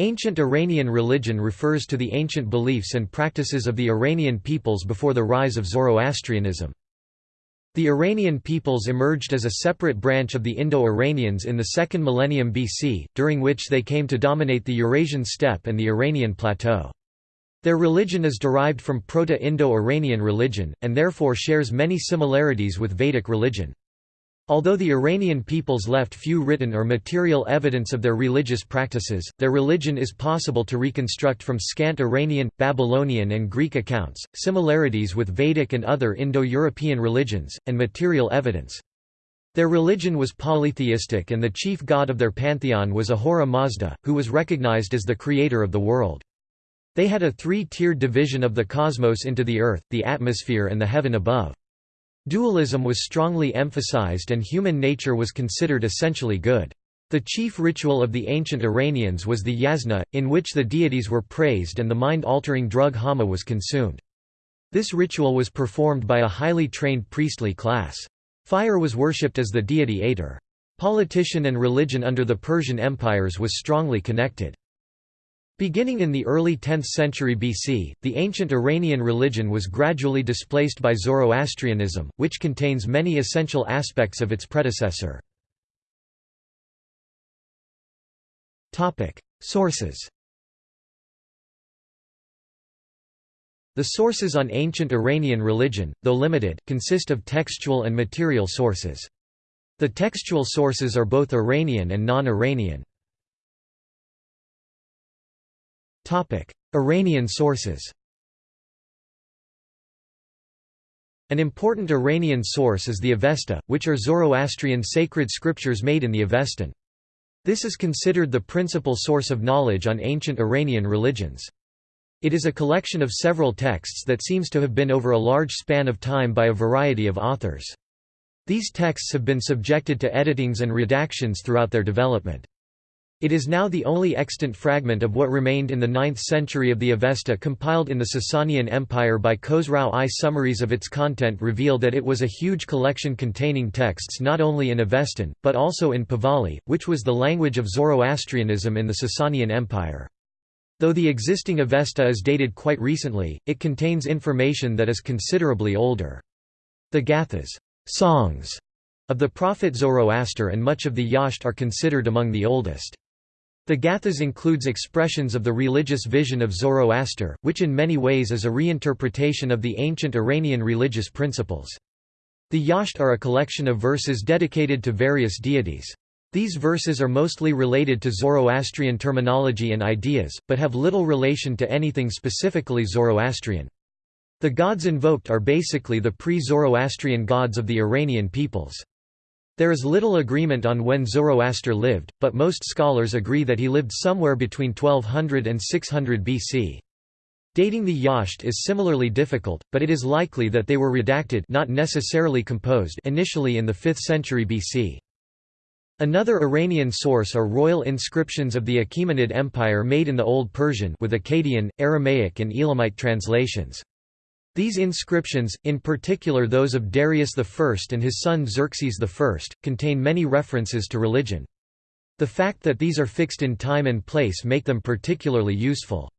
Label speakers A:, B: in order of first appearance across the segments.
A: Ancient Iranian religion refers to the ancient beliefs and practices of the Iranian peoples before the rise of Zoroastrianism. The Iranian peoples emerged as a separate branch of the Indo-Iranians in the second millennium BC, during which they came to dominate the Eurasian steppe and the Iranian plateau. Their religion is derived from Proto-Indo-Iranian religion, and therefore shares many similarities with Vedic religion. Although the Iranian peoples left few written or material evidence of their religious practices, their religion is possible to reconstruct from scant Iranian, Babylonian and Greek accounts, similarities with Vedic and other Indo-European religions, and material evidence. Their religion was polytheistic and the chief god of their pantheon was Ahura Mazda, who was recognized as the creator of the world. They had a three-tiered division of the cosmos into the earth, the atmosphere and the heaven above. Dualism was strongly emphasized and human nature was considered essentially good. The chief ritual of the ancient Iranians was the yasna, in which the deities were praised and the mind-altering drug haoma was consumed. This ritual was performed by a highly trained priestly class. Fire was worshipped as the deity Atar. Politician and religion under the Persian empires was strongly connected. Beginning in the early 10th century BC, the ancient Iranian religion was gradually displaced by Zoroastrianism, which contains many essential aspects of its predecessor. Sources The sources on ancient Iranian religion, though limited, consist of textual and material sources. The textual sources are both Iranian and non-Iranian. Iranian sources An important Iranian source is the Avesta, which are Zoroastrian sacred scriptures made in the Avestan. This is considered the principal source of knowledge on ancient Iranian religions. It is a collection of several texts that seems to have been over a large span of time by a variety of authors. These texts have been subjected to editings and redactions throughout their development. It is now the only extant fragment of what remained in the 9th century of the Avesta compiled in the Sasanian Empire by Khosrau I. Summaries of its content reveal that it was a huge collection containing texts not only in Avestan, but also in Pahlavi, which was the language of Zoroastrianism in the Sasanian Empire. Though the existing Avesta is dated quite recently, it contains information that is considerably older. The Gathas songs of the prophet Zoroaster and much of the Yasht are considered among the oldest. The Gathas includes expressions of the religious vision of Zoroaster, which in many ways is a reinterpretation of the ancient Iranian religious principles. The Yasht are a collection of verses dedicated to various deities. These verses are mostly related to Zoroastrian terminology and ideas, but have little relation to anything specifically Zoroastrian. The gods invoked are basically the pre-Zoroastrian gods of the Iranian peoples. There is little agreement on when Zoroaster lived, but most scholars agree that he lived somewhere between 1200 and 600 BC. Dating the Yasht is similarly difficult, but it is likely that they were redacted not necessarily composed initially in the 5th century BC. Another Iranian source are royal inscriptions of the Achaemenid Empire made in the Old Persian with Akkadian, Aramaic and Elamite translations. These inscriptions, in particular those of Darius I and his son Xerxes I, contain many references to religion. The fact that these are fixed in time and place make them particularly useful.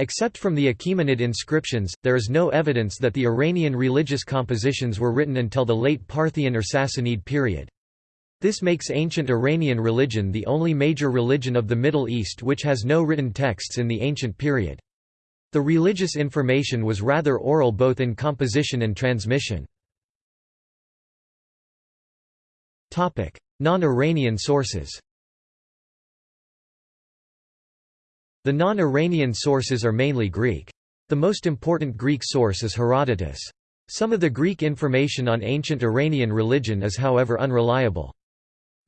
A: Except from the Achaemenid inscriptions, there is no evidence that the Iranian religious compositions were written until the late Parthian or Sassanid period. This makes ancient Iranian religion the only major religion of the Middle East which has no written texts in the ancient period. The religious information was rather oral both in composition and transmission. Non-Iranian sources The non-Iranian sources are mainly Greek. The most important Greek source is Herodotus. Some of the Greek information on ancient Iranian religion is however unreliable.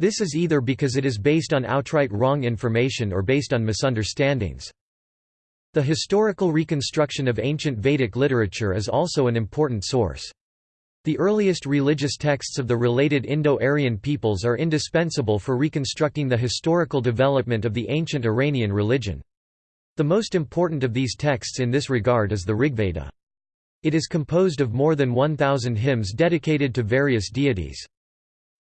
A: This is either because it is based on outright wrong information or based on misunderstandings. The historical reconstruction of ancient Vedic literature is also an important source. The earliest religious texts of the related Indo-Aryan peoples are indispensable for reconstructing the historical development of the ancient Iranian religion. The most important of these texts in this regard is the Rigveda. It is composed of more than 1,000 hymns dedicated to various deities.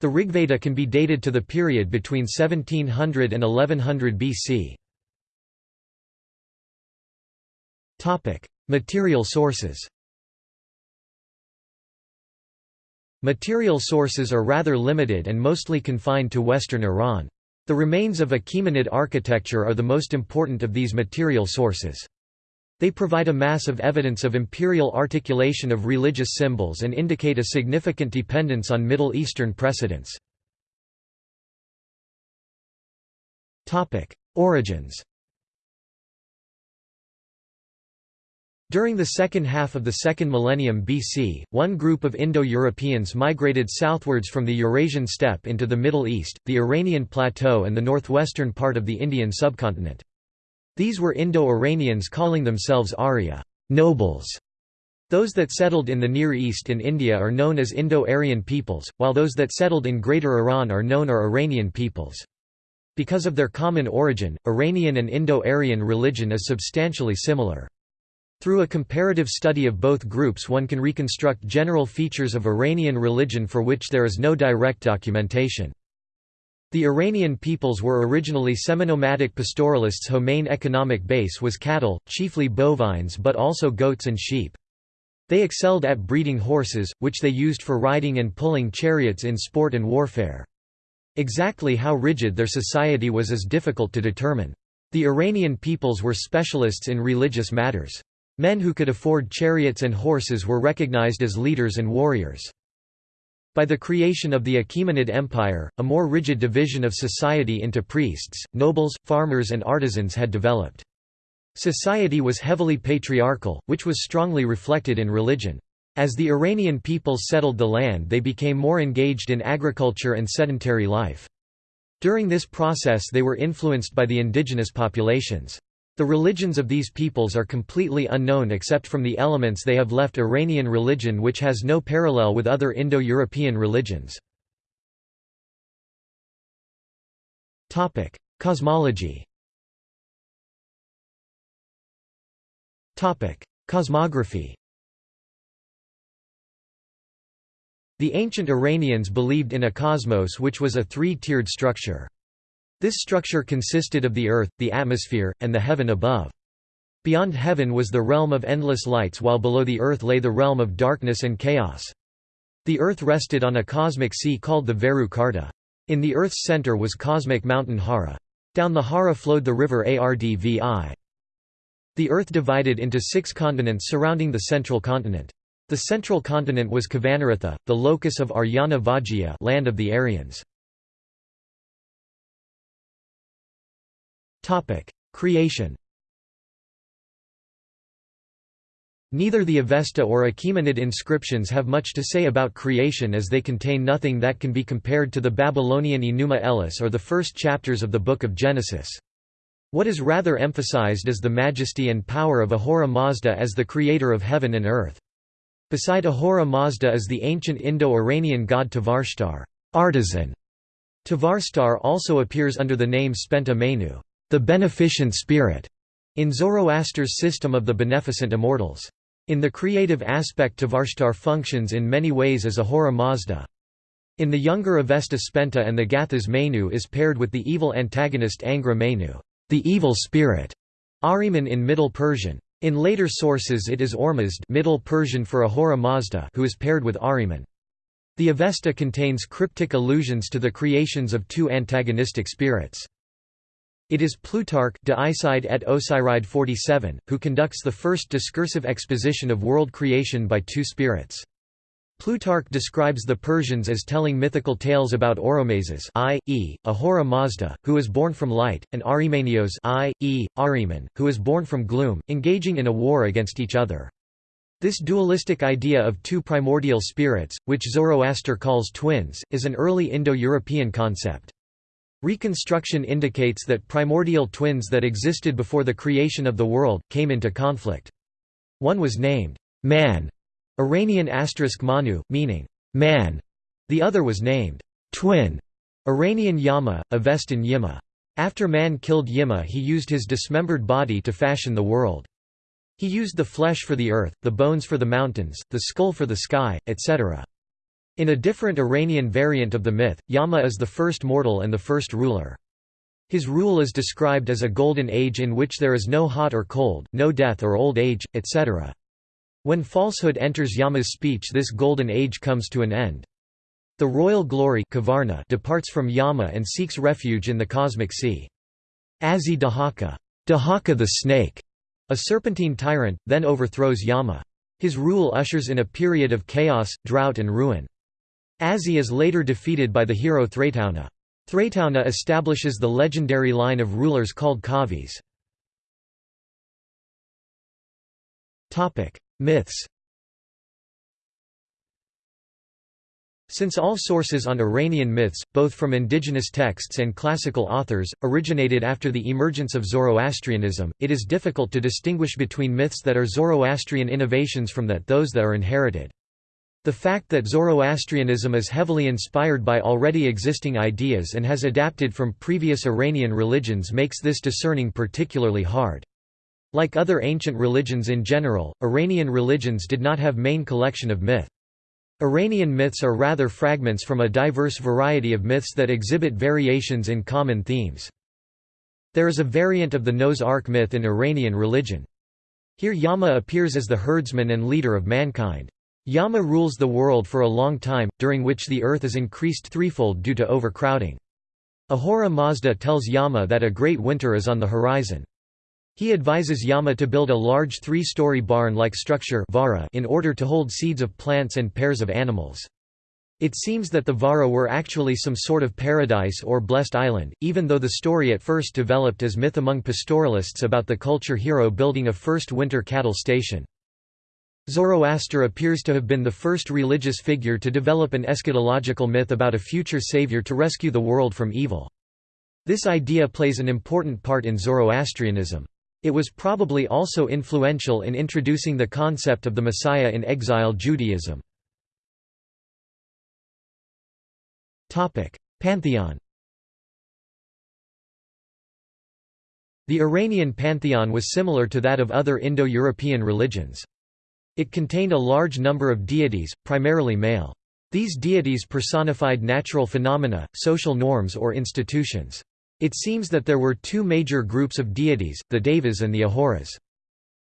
A: The Rigveda can be dated to the period between 1700 and 1100 BC. Material sources Material sources are rather limited and mostly confined to western Iran. The remains of Achaemenid architecture are the most important of these material sources. They provide a mass of evidence of imperial articulation of religious symbols and indicate a significant dependence on Middle Eastern precedents. Origins During the second half of the second millennium BC, one group of Indo-Europeans migrated southwards from the Eurasian steppe into the Middle East, the Iranian plateau and the northwestern part of the Indian subcontinent. These were Indo-Iranians calling themselves Arya nobles". Those that settled in the Near East and India are known as Indo-Aryan peoples, while those that settled in Greater Iran are known as Iranian peoples. Because of their common origin, Iranian and Indo-Aryan religion is substantially similar. Through a comparative study of both groups one can reconstruct general features of Iranian religion for which there is no direct documentation. The Iranian peoples were originally semi-nomadic pastoralists whose main economic base was cattle, chiefly bovines but also goats and sheep. They excelled at breeding horses, which they used for riding and pulling chariots in sport and warfare. Exactly how rigid their society was is difficult to determine. The Iranian peoples were specialists in religious matters. Men who could afford chariots and horses were recognized as leaders and warriors. By the creation of the Achaemenid Empire, a more rigid division of society into priests, nobles, farmers and artisans had developed. Society was heavily patriarchal, which was strongly reflected in religion. As the Iranian peoples settled the land they became more engaged in agriculture and sedentary life. During this process they were influenced by the indigenous populations. The religions of these peoples are completely unknown except from the elements they have left Iranian religion which has no parallel with other Indo-European religions. Cosmology Cosmography The ancient Iranians believed in a cosmos which was a three-tiered structure. This structure consisted of the earth, the atmosphere, and the heaven above. Beyond heaven was the realm of endless lights while below the earth lay the realm of darkness and chaos. The earth rested on a cosmic sea called the Veru Karta. In the earth's center was cosmic mountain Hara. Down the Hara flowed the river Ardvi. The earth divided into six continents surrounding the central continent. The central continent was Kavanaratha, the locus of Aryana Vajya land of the Aryans. Creation Neither the Avesta or Achaemenid inscriptions have much to say about creation as they contain nothing that can be compared to the Babylonian Enuma Elish or the first chapters of the Book of Genesis. What is rather emphasized is the majesty and power of Ahura Mazda as the creator of heaven and earth. Beside Ahura Mazda is the ancient Indo-Iranian god Tavarstar artisan". Tavarstar also appears under the name Spenta Mainyu the beneficent spirit, in Zoroaster's system of the beneficent immortals. In the creative aspect Tavarstar functions in many ways as Ahura Mazda. In the younger Avesta Spenta and the Gathas Mainyu is paired with the evil antagonist Angra Mainyu, the evil spirit, Ahriman in Middle Persian. In later sources it is Ormazd Middle Persian for Ahura Mazda who is paired with Ahriman. The Avesta contains cryptic allusions to the creations of two antagonistic spirits. It is Plutarch De Iside et Osiride 47, who conducts the first discursive exposition of world creation by two spirits. Plutarch describes the Persians as telling mythical tales about Oromazes i.e., Ahura Mazda, who is born from light, and Arimanios i.e., Ahriman, who is born from gloom, engaging in a war against each other. This dualistic idea of two primordial spirits, which Zoroaster calls twins, is an early Indo-European concept. Reconstruction indicates that primordial twins that existed before the creation of the world, came into conflict. One was named, Man, Iranian asterisk Manu, meaning, man. The other was named, Twin, Iranian Yama, Avestan Yima. After man killed Yima he used his dismembered body to fashion the world. He used the flesh for the earth, the bones for the mountains, the skull for the sky, etc. In a different Iranian variant of the myth, Yama is the first mortal and the first ruler. His rule is described as a golden age in which there is no hot or cold, no death or old age, etc. When falsehood enters Yama's speech this golden age comes to an end. The royal glory Kavarna departs from Yama and seeks refuge in the cosmic sea. Azi Dahaka, Dahaka the snake, a serpentine tyrant, then overthrows Yama. His rule ushers in a period of chaos, drought and ruin. Azi is later defeated by the hero Thraetaona. Thraetaona establishes the legendary line of rulers called Kavis. Myths Since all sources on Iranian myths, both from indigenous texts and classical authors, originated after the emergence of Zoroastrianism, it is difficult to distinguish between myths that are Zoroastrian innovations from that those that are inherited. The fact that Zoroastrianism is heavily inspired by already existing ideas and has adapted from previous Iranian religions makes this discerning particularly hard. Like other ancient religions in general, Iranian religions did not have main collection of myth. Iranian myths are rather fragments from a diverse variety of myths that exhibit variations in common themes. There is a variant of the Noah's Ark myth in Iranian religion. Here Yama appears as the herdsman and leader of mankind. Yama rules the world for a long time, during which the earth is increased threefold due to overcrowding. Ahura Mazda tells Yama that a great winter is on the horizon. He advises Yama to build a large three-story barn-like structure in order to hold seeds of plants and pairs of animals. It seems that the Vara were actually some sort of paradise or blessed island, even though the story at first developed as myth among pastoralists about the culture hero building a first winter cattle station. Zoroaster appears to have been the first religious figure to develop an eschatological myth about a future savior to rescue the world from evil. This idea plays an important part in Zoroastrianism. It was probably also influential in introducing the concept of the Messiah in exile Judaism. Pantheon The Iranian pantheon was similar to that of other Indo-European religions. It contained a large number of deities, primarily male. These deities personified natural phenomena, social norms or institutions. It seems that there were two major groups of deities, the Devas and the Ahuras.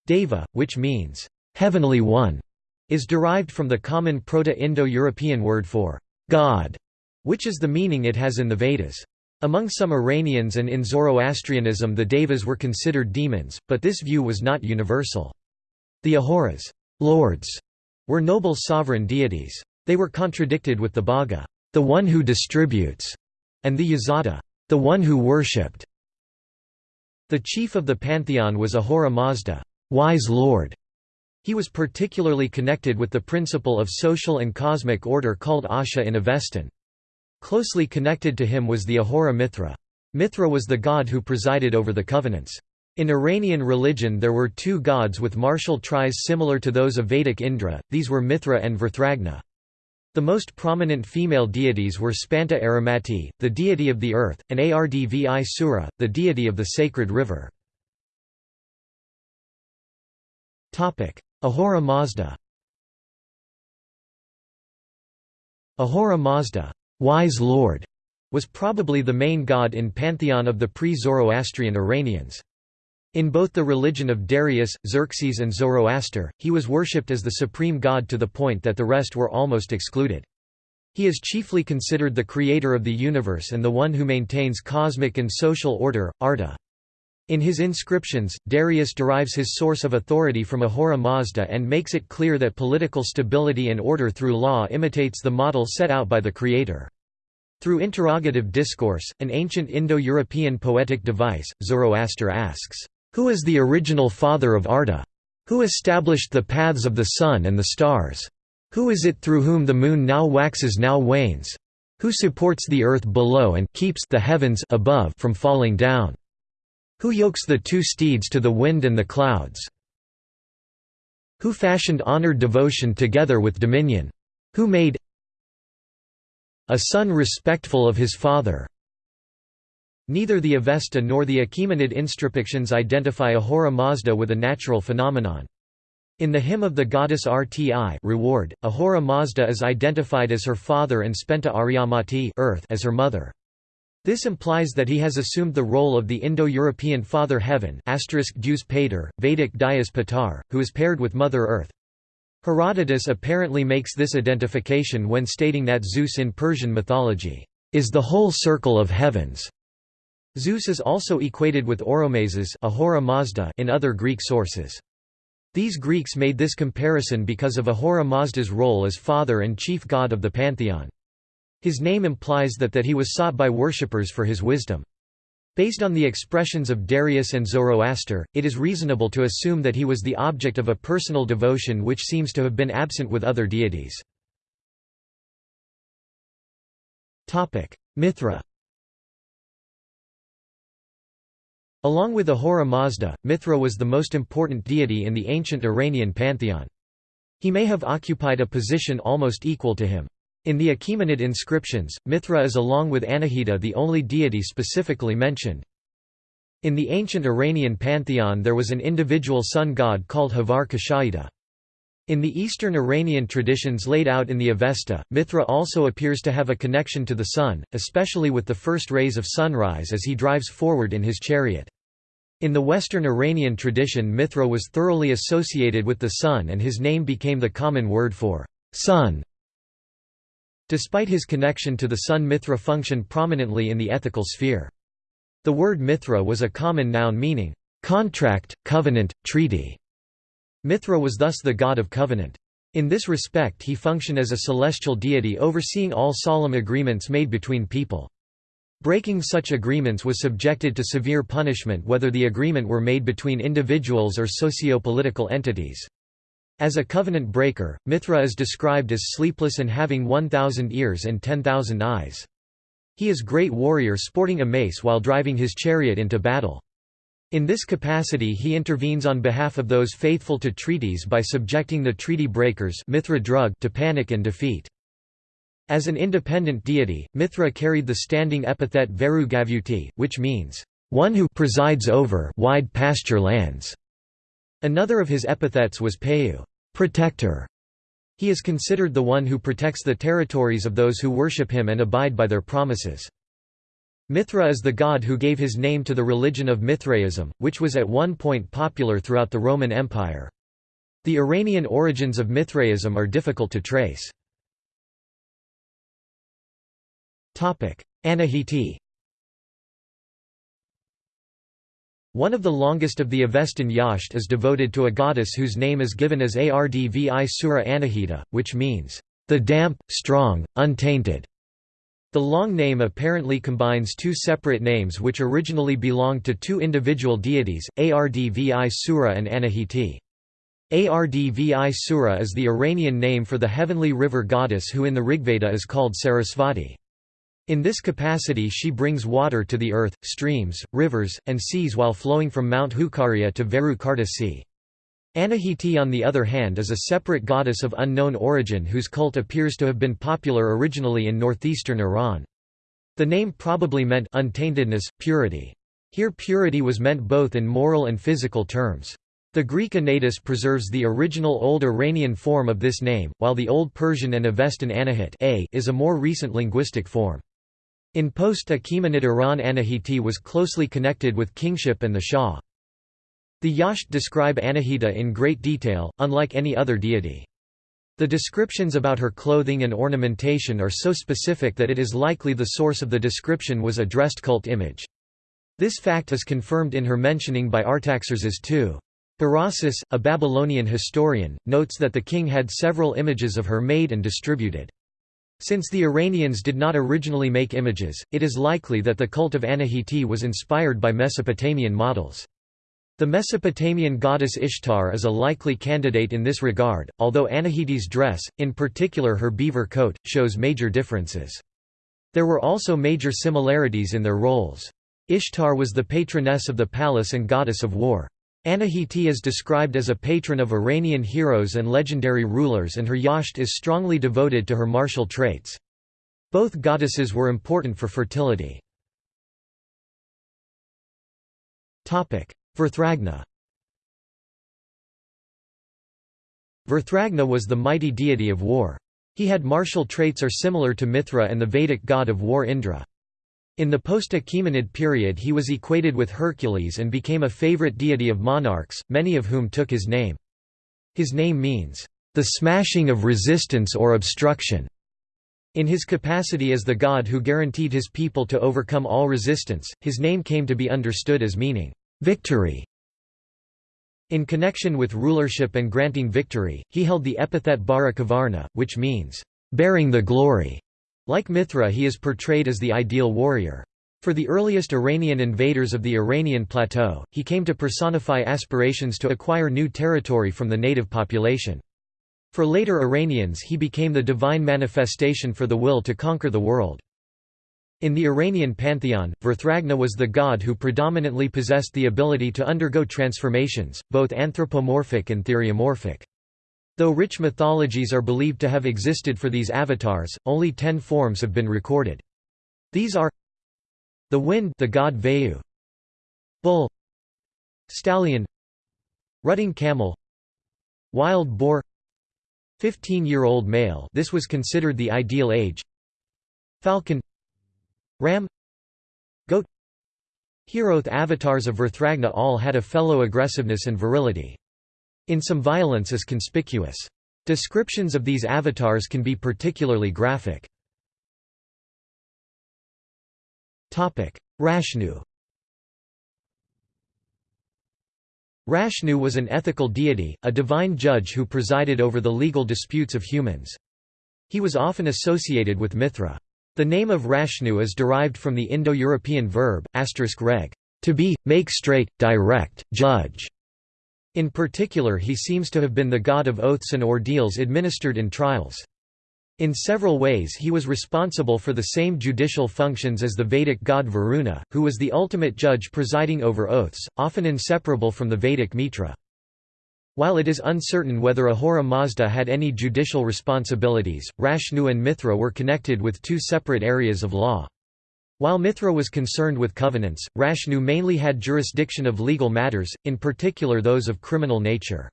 A: Deva, which means, heavenly one, is derived from the common Proto-Indo-European word for God, which is the meaning it has in the Vedas. Among some Iranians and in Zoroastrianism the Devas were considered demons, but this view was not universal. The Ahuras lords, were noble sovereign deities. They were contradicted with the Bhaga, the one who distributes, and the Yazada, the one who worshipped. The chief of the pantheon was Ahura Mazda, wise lord. He was particularly connected with the principle of social and cosmic order called Asha in Avestan. Closely connected to him was the Ahura Mithra. Mithra was the god who presided over the covenants. In Iranian religion there were two gods with martial tries similar to those of Vedic Indra, these were Mithra and Verethragna. The most prominent female deities were Spenta Aramati, the deity of the earth, and Ardvi Sura, the deity of the sacred river. Ahura Mazda Ahura Mazda wise lord", was probably the main god in pantheon of the pre-Zoroastrian Iranians. In both the religion of Darius, Xerxes and Zoroaster, he was worshipped as the supreme god to the point that the rest were almost excluded. He is chiefly considered the creator of the universe and the one who maintains cosmic and social order, Arta. In his inscriptions, Darius derives his source of authority from Ahura Mazda and makes it clear that political stability and order through law imitates the model set out by the creator. Through interrogative discourse, an ancient Indo-European poetic device, Zoroaster asks, who is the original father of Arda? Who established the paths of the sun and the stars? Who is it through whom the moon now waxes now wanes? Who supports the earth below and keeps the heavens above from falling down? Who yokes the two steeds to the wind and the clouds? Who fashioned honored devotion together with dominion? Who made a son respectful of his father? Neither the Avesta nor the Achaemenid inscriptions identify Ahura Mazda with a natural phenomenon. In the hymn of the goddess Rti reward, Ahura Mazda is identified as her father and Spenta Aryamati earth as her mother. This implies that he has assumed the role of the Indo-European Father Heaven Pater, Vedic Dias Patar, who is paired with Mother Earth. Herodotus apparently makes this identification when stating that Zeus in Persian mythology, "...is the whole circle of heavens." Zeus is also equated with Oromazes Ahura Mazda in other Greek sources. These Greeks made this comparison because of Ahura Mazda's role as father and chief god of the pantheon. His name implies that that he was sought by worshippers for his wisdom. Based on the expressions of Darius and Zoroaster, it is reasonable to assume that he was the object of a personal devotion which seems to have been absent with other deities. Mithra Along with Ahura Mazda, Mithra was the most important deity in the ancient Iranian pantheon. He may have occupied a position almost equal to him. In the Achaemenid inscriptions, Mithra is along with Anahita the only deity specifically mentioned. In the ancient Iranian pantheon there was an individual sun god called Havar Kashayida. In the Eastern Iranian traditions laid out in the Avesta, Mithra also appears to have a connection to the sun, especially with the first rays of sunrise as he drives forward in his chariot. In the Western Iranian tradition Mithra was thoroughly associated with the sun and his name became the common word for sun. Despite his connection to the sun Mithra functioned prominently in the ethical sphere. The word Mithra was a common noun meaning, "...contract, covenant, treaty". Mithra was thus the god of covenant. In this respect he functioned as a celestial deity overseeing all solemn agreements made between people. Breaking such agreements was subjected to severe punishment whether the agreement were made between individuals or socio-political entities. As a covenant breaker, Mithra is described as sleepless and having 1,000 ears and 10,000 eyes. He is great warrior sporting a mace while driving his chariot into battle. In this capacity he intervenes on behalf of those faithful to treaties by subjecting the treaty breakers Mithra drug to panic and defeat. As an independent deity, Mithra carried the standing epithet Veru Gavuti, which means, one who presides over wide pasture lands. Another of his epithets was Payu, protector. He is considered the one who protects the territories of those who worship him and abide by their promises. Mithra is the god who gave his name to the religion of Mithraism, which was at one point popular throughout the Roman Empire. The Iranian origins of Mithraism are difficult to trace. Anahiti One of the longest of the Avestan Yasht is devoted to a goddess whose name is given as Ardvi Sura Anahita, which means, the damp, strong, untainted. The long name apparently combines two separate names which originally belonged to two individual deities, Ardvi Sura and Anahiti. Ardvi Sura is the Iranian name for the heavenly river goddess who in the Rigveda is called Sarasvati. In this capacity she brings water to the earth, streams, rivers, and seas while flowing from Mount Hukaria to Veru Karta Sea. Anahiti on the other hand is a separate goddess of unknown origin whose cult appears to have been popular originally in northeastern Iran. The name probably meant untaintedness, purity. Here purity was meant both in moral and physical terms. The Greek Anaitis preserves the original Old Iranian form of this name, while the Old Persian and Avestan Anahit a is a more recent linguistic form. In post-Achaemenid Iran Anahiti was closely connected with kingship and the Shah. The Yasht describe Anahita in great detail, unlike any other deity. The descriptions about her clothing and ornamentation are so specific that it is likely the source of the description was a dressed cult image. This fact is confirmed in her mentioning by Artaxerxes II. Berossus, a Babylonian historian, notes that the king had several images of her made and distributed. Since the Iranians did not originally make images, it is likely that the cult of Anahiti was inspired by Mesopotamian models. The Mesopotamian goddess Ishtar is a likely candidate in this regard, although Anahiti's dress, in particular her beaver coat, shows major differences. There were also major similarities in their roles. Ishtar was the patroness of the palace and goddess of war. Anahiti is described as a patron of Iranian heroes and legendary rulers and her yasht is strongly devoted to her martial traits. Both goddesses were important for fertility. Verethragna Verethragna was the mighty deity of war. He had martial traits are similar to Mithra and the Vedic god of war Indra. In the post-Achaemenid period he was equated with Hercules and became a favorite deity of monarchs, many of whom took his name. His name means, "...the smashing of resistance or obstruction." In his capacity as the god who guaranteed his people to overcome all resistance, his name came to be understood as meaning, "...victory." In connection with rulership and granting victory, he held the epithet Barakavarna, which means, "...bearing the glory." Like Mithra he is portrayed as the ideal warrior. For the earliest Iranian invaders of the Iranian plateau, he came to personify aspirations to acquire new territory from the native population. For later Iranians he became the divine manifestation for the will to conquer the world. In the Iranian pantheon, Verethragna was the god who predominantly possessed the ability to undergo transformations, both anthropomorphic and theriomorphic. Though rich mythologies are believed to have existed for these avatars, only ten forms have been recorded. These are the wind the god Vayu, bull, stallion, rutting camel, wild boar, 15-year-old male this was considered the ideal age, falcon, ram, goat. Heroth avatars of Verethragna all had a fellow aggressiveness and virility. In some violence is conspicuous. Descriptions of these avatars can be particularly graphic. Rashnu Rashnu was an ethical deity, a divine judge who presided over the legal disputes of humans. He was often associated with Mithra. The name of Rashnu is derived from the Indo-European verb, reg, to be, make straight, direct, judge. In particular he seems to have been the god of oaths and ordeals administered in trials. In several ways he was responsible for the same judicial functions as the Vedic god Varuna, who was the ultimate judge presiding over oaths, often inseparable from the Vedic Mitra. While it is uncertain whether Ahura Mazda had any judicial responsibilities, Rashnu and Mithra were connected with two separate areas of law. While Mithra was concerned with covenants, Rashnu mainly had jurisdiction of legal matters, in particular those of criminal nature.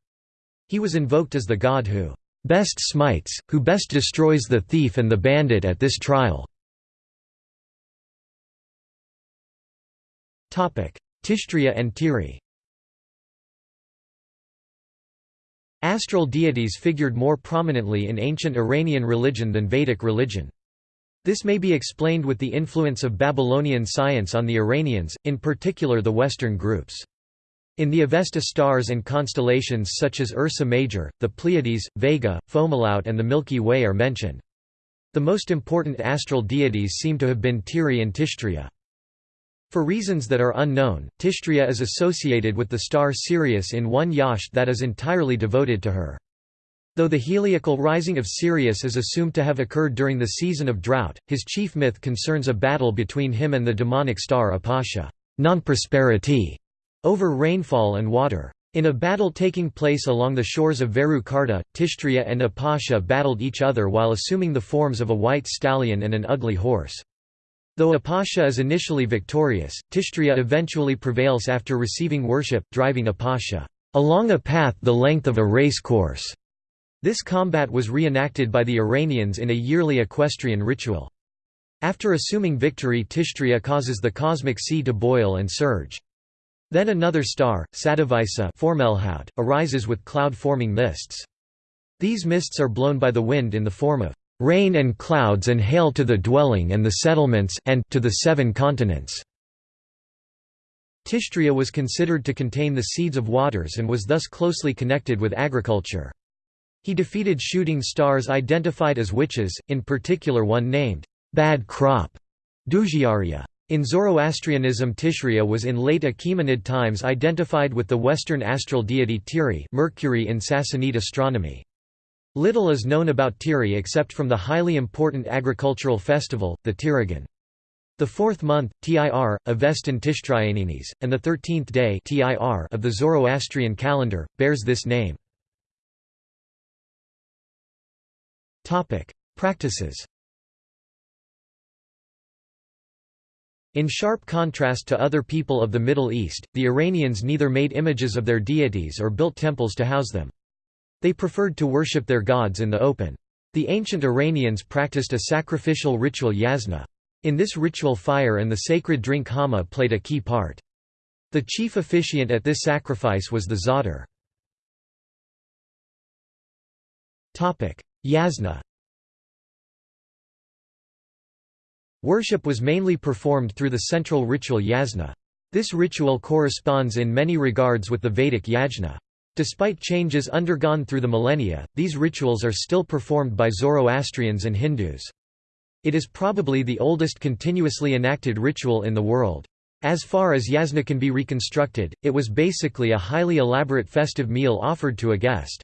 A: He was invoked as the god who best smites, who best destroys the thief and the bandit at this trial. Tishtria and Tiri Astral deities figured more prominently in ancient Iranian religion than Vedic religion. This may be explained with the influence of Babylonian science on the Iranians, in particular the Western groups. In the Avesta stars and constellations such as Ursa Major, the Pleiades, Vega, Fomalhaut and the Milky Way are mentioned. The most important astral deities seem to have been Tiri and Tishtria. For reasons that are unknown, Tishtria is associated with the star Sirius in one yasht that is entirely devoted to her. Though the heliacal rising of Sirius is assumed to have occurred during the season of drought, his chief myth concerns a battle between him and the demonic star Apasha non-prosperity", over rainfall and water. In a battle taking place along the shores of Veru Karta, Tishtria and Apasha battled each other while assuming the forms of a white stallion and an ugly horse. Though Apasha is initially victorious, Tishtria eventually prevails after receiving worship, driving Apasha along a path the length of a race course. This combat was reenacted by the Iranians in a yearly equestrian ritual. After assuming victory Tishtria causes the cosmic sea to boil and surge. Then another star, Sadavisa arises with cloud-forming mists. These mists are blown by the wind in the form of rain and clouds and hail to the dwelling and the settlements and to the seven continents. Tishtria was considered to contain the seeds of waters and was thus closely connected with agriculture. He defeated shooting stars identified as witches, in particular one named, Bad Crop, Dujyarya. In Zoroastrianism Tishria was in late Achaemenid times identified with the western astral deity Tiri Mercury in Sassanid astronomy. Little is known about Tiri except from the highly important agricultural festival, the Tirigan. The fourth month, Tir, Avestan Tishtrianinis, and the thirteenth day of the Zoroastrian calendar, bears this name. Practices In sharp contrast to other people of the Middle East, the Iranians neither made images of their deities or built temples to house them. They preferred to worship their gods in the open. The ancient Iranians practiced a sacrificial ritual yasna. In this ritual fire and the sacred drink haoma played a key part. The chief officiant at this sacrifice was the zadar. Yasna Worship was mainly performed through the central ritual yasna. This ritual corresponds in many regards with the Vedic yajna. Despite changes undergone through the millennia, these rituals are still performed by Zoroastrians and Hindus. It is probably the oldest continuously enacted ritual in the world. As far as yasna can be reconstructed, it was basically a highly elaborate festive meal offered to a guest.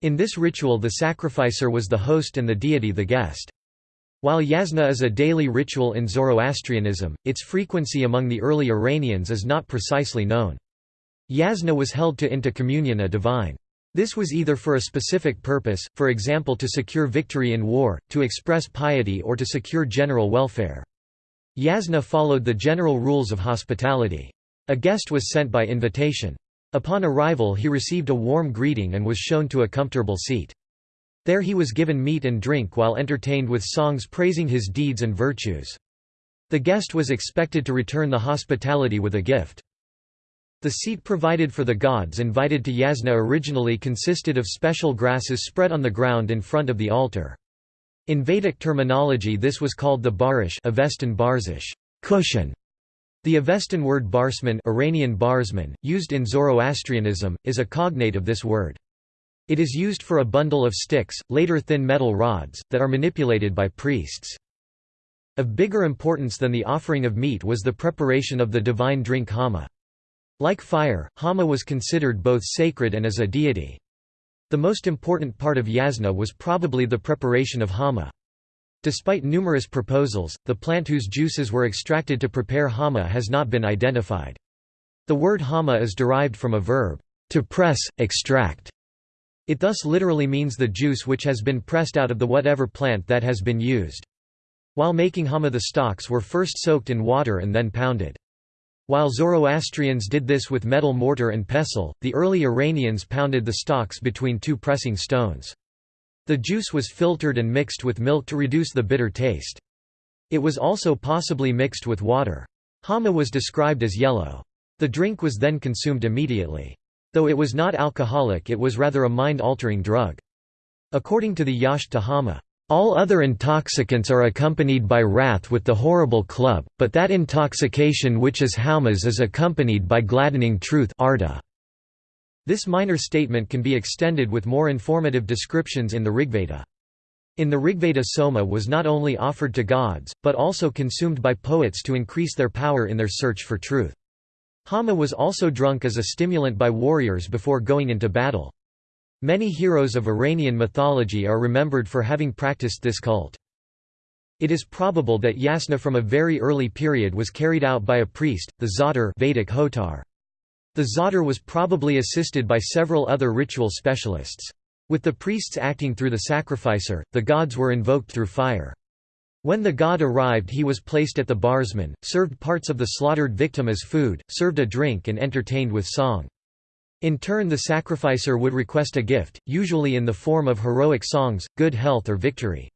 A: In this ritual the sacrificer was the host and the deity the guest. While yasna is a daily ritual in Zoroastrianism, its frequency among the early Iranians is not precisely known. Yasna was held to intercommunion a divine. This was either for a specific purpose, for example to secure victory in war, to express piety or to secure general welfare. Yasna followed the general rules of hospitality. A guest was sent by invitation. Upon arrival he received a warm greeting and was shown to a comfortable seat. There he was given meat and drink while entertained with songs praising his deeds and virtues. The guest was expected to return the hospitality with a gift. The seat provided for the gods invited to yasna originally consisted of special grasses spread on the ground in front of the altar. In Vedic terminology this was called the barish Avestan barzish cushion". The Avestan word barsman Iranian barsman, used in Zoroastrianism, is a cognate of this word. It is used for a bundle of sticks, later thin metal rods, that are manipulated by priests. Of bigger importance than the offering of meat was the preparation of the divine drink haoma. Like fire, haoma was considered both sacred and as a deity. The most important part of yasna was probably the preparation of haoma. Despite numerous proposals, the plant whose juices were extracted to prepare haoma has not been identified. The word haoma is derived from a verb, to press, extract, it thus literally means the juice which has been pressed out of the whatever plant that has been used. While making haoma the stalks were first soaked in water and then pounded. While Zoroastrians did this with metal mortar and pestle, the early Iranians pounded the stalks between two pressing stones. The juice was filtered and mixed with milk to reduce the bitter taste. It was also possibly mixed with water. Haoma was described as yellow. The drink was then consumed immediately. Though it was not alcoholic it was rather a mind-altering drug. According to the Yash Tahama, all other intoxicants are accompanied by wrath with the horrible club, but that intoxication which is Haumas is accompanied by gladdening truth arda. This minor statement can be extended with more informative descriptions in the Rigveda. In the Rigveda Soma was not only offered to gods, but also consumed by poets to increase their power in their search for truth. Haoma was also drunk as a stimulant by warriors before going into battle. Many heroes of Iranian mythology are remembered for having practiced this cult. It is probable that yasna from a very early period was carried out by a priest, the zadar Vedic hotar. The zadar was probably assisted by several other ritual specialists. With the priests acting through the sacrificer, the gods were invoked through fire. When the god arrived he was placed at the barsman, served parts of the slaughtered victim as food, served a drink and entertained with song. In turn the sacrificer would request a gift, usually in the form of heroic songs, good health or victory.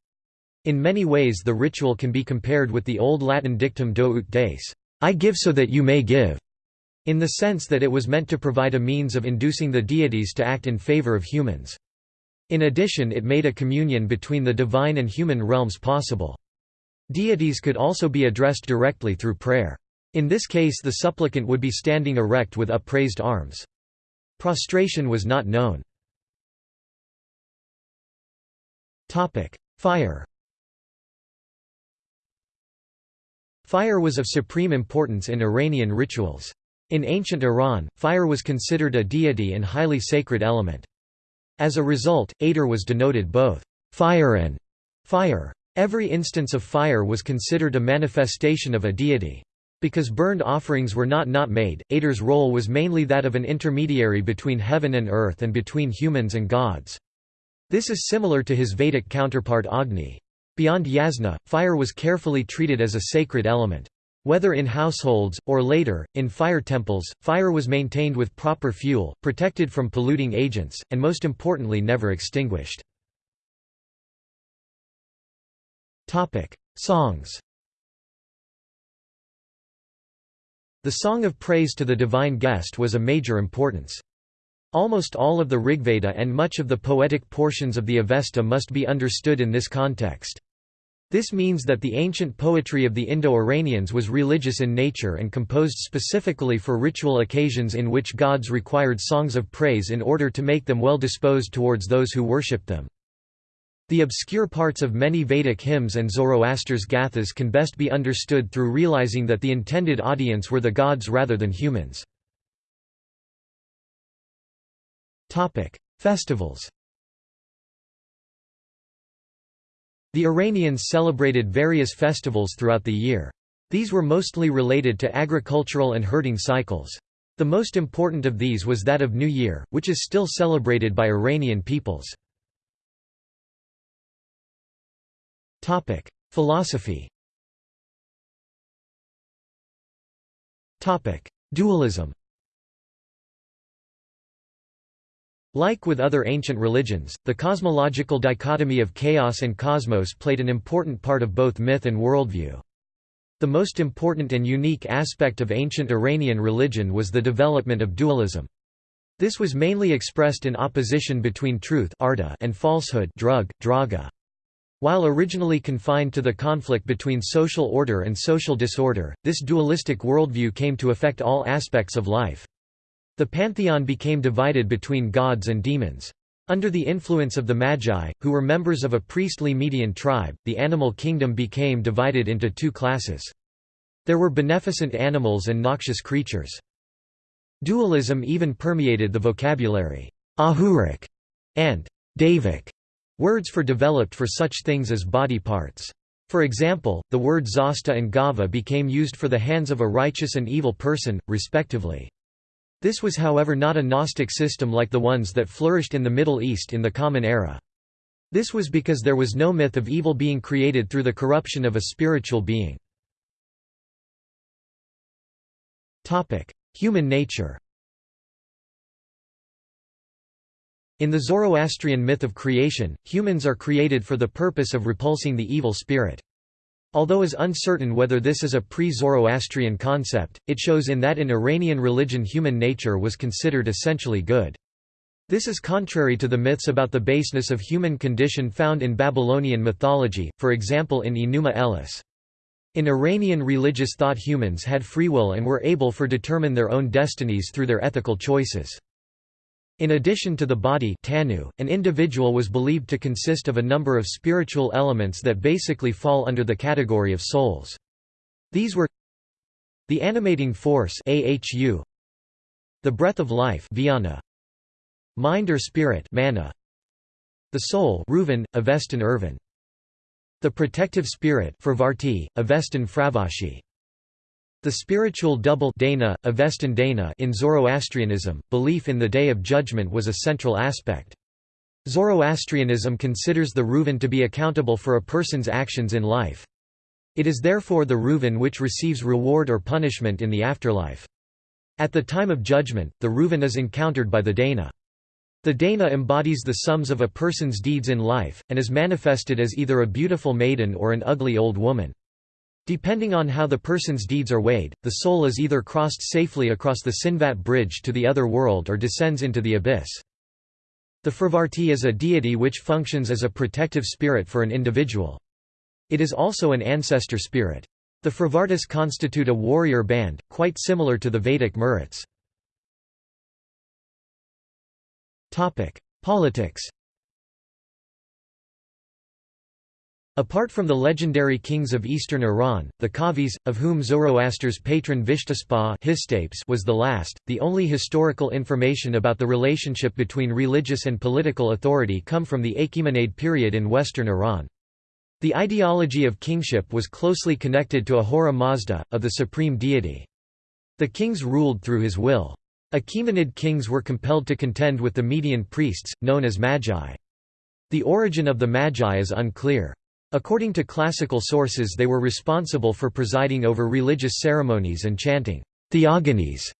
A: In many ways the ritual can be compared with the old Latin dictum do ut des, I give so that you may give, in the sense that it was meant to provide a means of inducing the deities to act in favor of humans. In addition it made a communion between the divine and human realms possible. Deities could also be addressed directly through prayer. In this case the supplicant would be standing erect with upraised arms. Prostration was not known. Fire Fire was of supreme importance in Iranian rituals. In ancient Iran, fire was considered a deity and highly sacred element. As a result, Atar was denoted both fire and fire. Every instance of fire was considered a manifestation of a deity. Because burned offerings were not not made, Atar's role was mainly that of an intermediary between heaven and earth and between humans and gods. This is similar to his Vedic counterpart Agni. Beyond yasna, fire was carefully treated as a sacred element. Whether in households, or later, in fire temples, fire was maintained with proper fuel, protected from polluting agents, and most importantly never extinguished. Songs The song of praise to the divine guest was a major importance. Almost all of the Rigveda and much of the poetic portions of the Avesta must be understood in this context. This means that the ancient poetry of the Indo-Iranians was religious in nature and composed specifically for ritual occasions in which gods required songs of praise in order to make them well disposed towards those who worshipped them. The obscure parts of many Vedic hymns and Zoroaster's gathas can best be understood through realizing that the intended audience were the gods rather than humans. Festivals The Iranians celebrated various festivals throughout the year. These were mostly related to agricultural and herding cycles. The most important of these was that of New Year, which is still celebrated by Iranian peoples. Philosophy Topic: Dualism Like with other ancient religions, the cosmological dichotomy of chaos and cosmos played an important part of both myth and worldview. The most important and unique aspect of ancient Iranian religion was the development of dualism. This was mainly expressed in opposition between truth and falsehood drauga. While originally confined to the conflict between social order and social disorder, this dualistic worldview came to affect all aspects of life. The pantheon became divided between gods and demons. Under the influence of the Magi, who were members of a priestly Median tribe, the animal kingdom became divided into two classes. There were beneficent animals and noxious creatures. Dualism even permeated the vocabulary ahuric and daevic, words for developed for such things as body parts. For example, the word zasta and gava became used for the hands of a righteous and evil person, respectively. This was however not a Gnostic system like the ones that flourished in the Middle East in the Common Era. This was because there was no myth of evil being created through the corruption of a spiritual being. Human nature In the Zoroastrian myth of creation, humans are created for the purpose of repulsing the evil spirit. Although is uncertain whether this is a pre-Zoroastrian concept, it shows in that in Iranian religion human nature was considered essentially good. This is contrary to the myths about the baseness of human condition found in Babylonian mythology, for example in Enuma Elish. In Iranian religious thought humans had free will and were able for determine their own destinies through their ethical choices. In addition to the body tanu, an individual was believed to consist of a number of spiritual elements that basically fall under the category of souls. These were the animating force ahu, the breath of life vijnana, mind or spirit mana, the soul Reuven, Avestan urvan, the protective spirit Fravarti, Avestan Fravashi, the spiritual double Dana, Avestan Dana in Zoroastrianism, belief in the Day of Judgment was a central aspect. Zoroastrianism considers the Reuven to be accountable for a person's actions in life. It is therefore the Reuven which receives reward or punishment in the afterlife. At the time of judgment, the Reuven is encountered by the Dana. The Dana embodies the sums of a person's deeds in life, and is manifested as either a beautiful maiden or an ugly old woman. Depending on how the person's deeds are weighed, the soul is either crossed safely across the Chinvat bridge to the other world or descends into the abyss. The Fravarti is a deity which functions as a protective spirit for an individual. It is also an ancestor spirit. The Fravartis constitute a warrior band, quite similar to the Vedic Maruts. Politics Apart from the legendary kings of eastern Iran, the Kavis, of whom Zoroaster's patron Vishtaspa was the last, the only historical information about the relationship between religious and political authority come from the Achaemenid period in western Iran. The ideology of kingship was closely connected to Ahura Mazda, of the supreme deity. The kings ruled through his will. Achaemenid kings were compelled to contend with the Median priests, known as magi. The origin of the magi is unclear. According to classical sources they were responsible for presiding over religious ceremonies and chanting theogonies.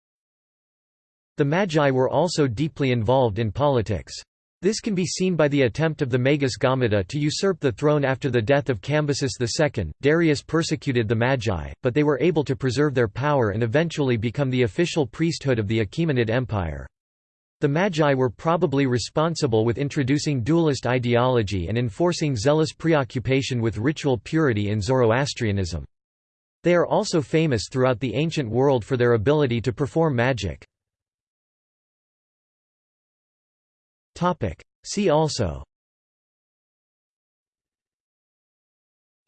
A: The Magi were also deeply involved in politics. This can be seen by the attempt of the Magus Gaumata to usurp the throne after the death of Cambyses II. Darius persecuted the Magi, but they were able to preserve their power and eventually become the official priesthood of the Achaemenid Empire. The Magi were probably responsible with introducing dualist ideology and enforcing zealous preoccupation with ritual purity in Zoroastrianism. They are also famous throughout the ancient world for their ability to perform magic. See also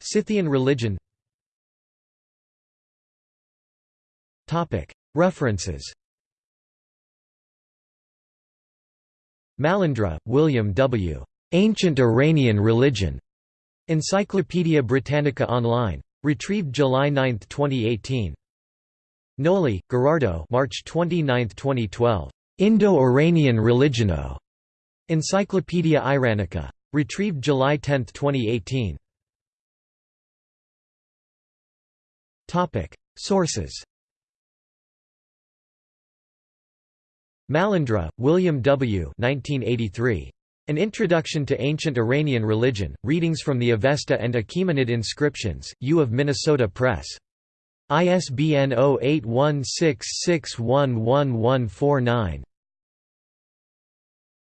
A: Scythian religion References Malandra, William W. Ancient Iranian Religion. Encyclopædia Britannica Online. Retrieved July 9, 2018. Gnoli, Gherardo March 29, 2012. Indo-Iranian Religiono. Encyclopædia Iranica. Retrieved July 10, 2018. Sources Malandra, William W. 1983. An Introduction to Ancient Iranian Religion, Readings from the Avesta and Achaemenid Inscriptions, U of Minnesota Press. ISBN 0816611149.